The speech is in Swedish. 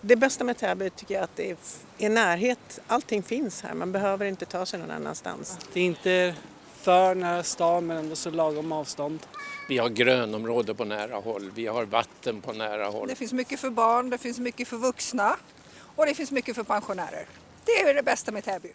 Det bästa med Täby tycker jag att det är, är närhet. Allting finns här, man behöver inte ta sig någon annanstans. Det är inte för nära stan men ändå så lagom avstånd. Vi har grönområde på nära håll, vi har vatten på nära håll. Det finns mycket för barn, det finns mycket för vuxna och det finns mycket för pensionärer. Det är det bästa med Täby.